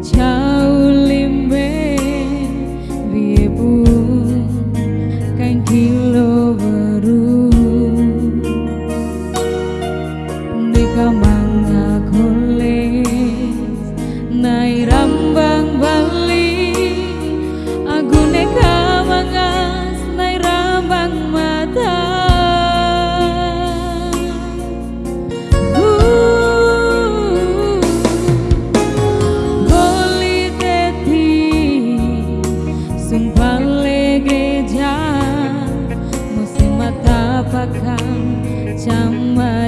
桥。